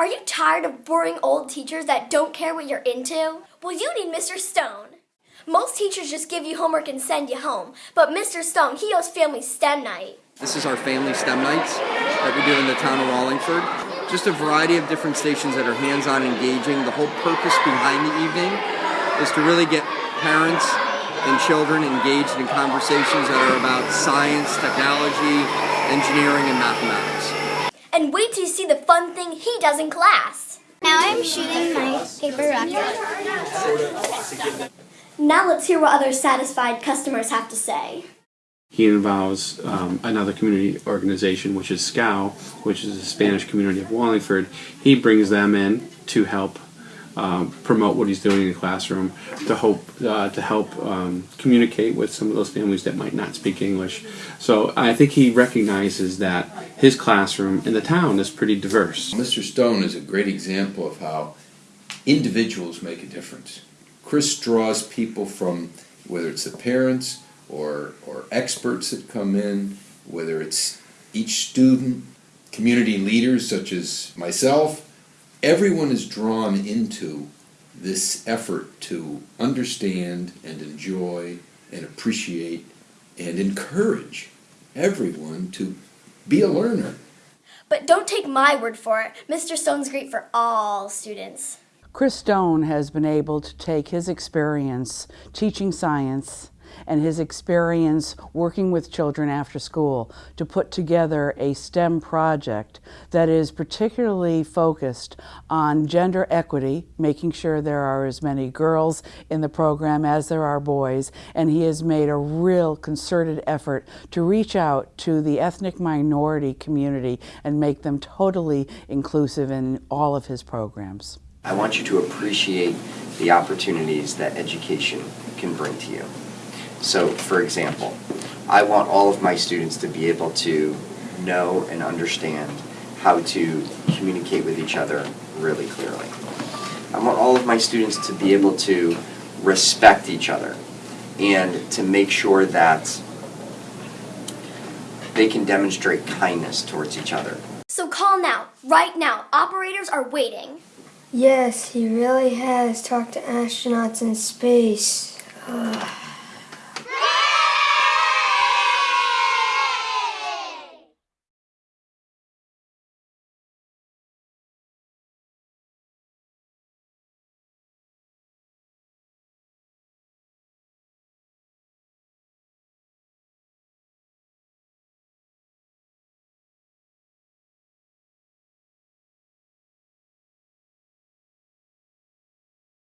Are you tired of boring old teachers that don't care what you're into? Well, you need Mr. Stone. Most teachers just give you homework and send you home, but Mr. Stone, he hosts Family STEM Night. This is our family STEM nights that we do in the town of Wallingford. Just a variety of different stations that are hands-on engaging. The whole purpose behind the evening is to really get parents and children engaged in conversations that are about science, technology, engineering, and mathematics. And wait till you see the fun thing he does in class. Now I'm shooting my paper rocket. Now let's hear what other satisfied customers have to say. He involves um, another community organization, which is SCOW, which is the Spanish community of Wallingford. He brings them in to help um, promote what he's doing in the classroom, to hope uh, to help um, communicate with some of those families that might not speak English. So I think he recognizes that his classroom in the town is pretty diverse. Mr. Stone is a great example of how individuals make a difference. Chris draws people from whether it's the parents or, or experts that come in, whether it's each student, community leaders such as myself, everyone is drawn into this effort to understand and enjoy and appreciate and encourage everyone to be a learner. But don't take my word for it. Mr. Stone's great for all students. Chris Stone has been able to take his experience teaching science and his experience working with children after school to put together a STEM project that is particularly focused on gender equity, making sure there are as many girls in the program as there are boys, and he has made a real concerted effort to reach out to the ethnic minority community and make them totally inclusive in all of his programs. I want you to appreciate the opportunities that education can bring to you. So, for example, I want all of my students to be able to know and understand how to communicate with each other really clearly. I want all of my students to be able to respect each other and to make sure that they can demonstrate kindness towards each other. So call now, right now. Operators are waiting. Yes, he really has talked to astronauts in space. Ugh.